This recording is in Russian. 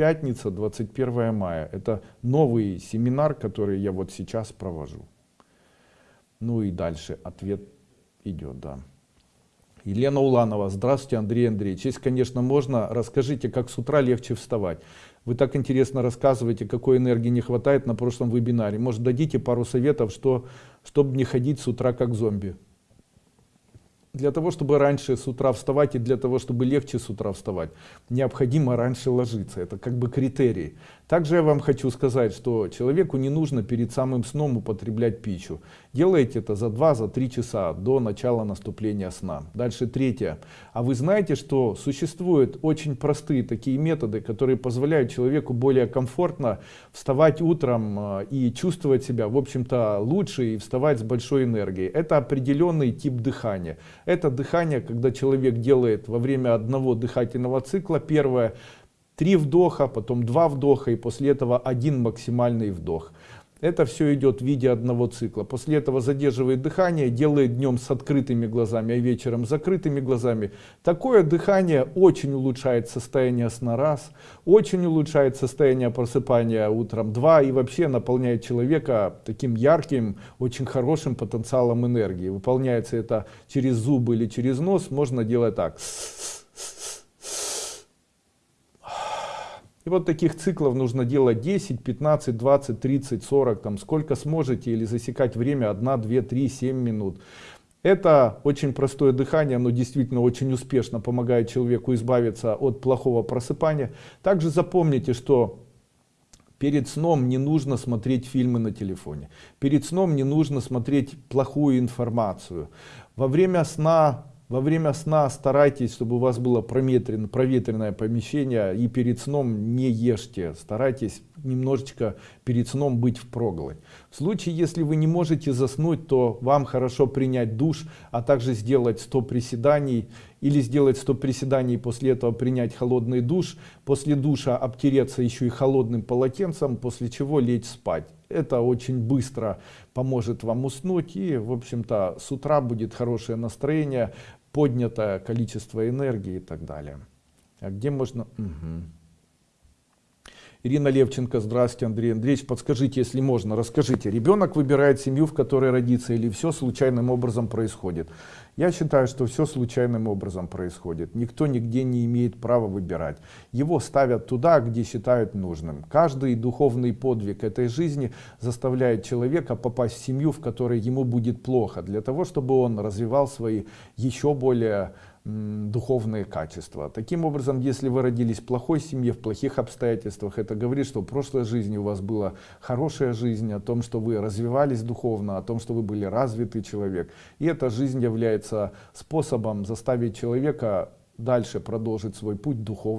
пятница 21 мая это новый семинар который я вот сейчас провожу ну и дальше ответ идет да Елена Уланова, здравствуйте, Андрей Андреевич. Если, конечно, можно, расскажите, как с утра легче вставать. Вы так интересно рассказываете, какой энергии не хватает на прошлом вебинаре. Может, дадите пару советов, что, чтобы не ходить с утра как зомби для того чтобы раньше с утра вставать и для того чтобы легче с утра вставать необходимо раньше ложиться. Это как бы критерий. Также я вам хочу сказать что человеку не нужно перед самым сном употреблять пищу. Делайте это за два за три часа до начала наступления сна. Дальше третье. А вы знаете что существуют очень простые такие методы которые позволяют человеку более комфортно вставать утром э, и чувствовать себя в общем-то лучше и вставать с большой энергией. Это определенный тип дыхания это дыхание, когда человек делает во время одного дыхательного цикла первое, три вдоха, потом два вдоха и после этого один максимальный вдох. Это все идет в виде одного цикла. После этого задерживает дыхание, делает днем с открытыми глазами, а вечером с закрытыми глазами. Такое дыхание очень улучшает состояние сна раз, очень улучшает состояние просыпания утром два и вообще наполняет человека таким ярким, очень хорошим потенциалом энергии. Выполняется это через зубы или через нос, можно делать так. Вот таких циклов нужно делать 10, 15, 20, 30, 40, там сколько сможете, или засекать время 1, 2, 3, 7 минут. Это очень простое дыхание, оно действительно очень успешно помогает человеку избавиться от плохого просыпания. Также запомните, что перед сном не нужно смотреть фильмы на телефоне. Перед сном не нужно смотреть плохую информацию. Во время сна во время сна старайтесь, чтобы у вас было проветрено, проветренное помещение и перед сном не ешьте. Старайтесь немножечко перед сном быть в проголодь. В случае, если вы не можете заснуть, то вам хорошо принять душ, а также сделать 100 приседаний или сделать 100 приседаний после этого принять холодный душ. После душа обтереться еще и холодным полотенцем, после чего лечь спать. Это очень быстро поможет вам уснуть и, в общем-то, с утра будет хорошее настроение, поднятое количество энергии и так далее. А где можно... Угу. Ирина Левченко, здравствуйте, Андрей Андреевич, подскажите, если можно, расскажите, ребенок выбирает семью, в которой родится, или все случайным образом происходит? Я считаю, что все случайным образом происходит. Никто нигде не имеет права выбирать. Его ставят туда, где считают нужным. Каждый духовный подвиг этой жизни заставляет человека попасть в семью, в которой ему будет плохо, для того, чтобы он развивал свои еще более духовные качества. Таким образом, если вы родились в плохой семье, в плохих обстоятельствах, это говорит, что в прошлой жизни у вас была хорошая жизнь, о том, что вы развивались духовно, о том, что вы были развитый человек. И эта жизнь является способом заставить человека дальше продолжить свой путь духовный.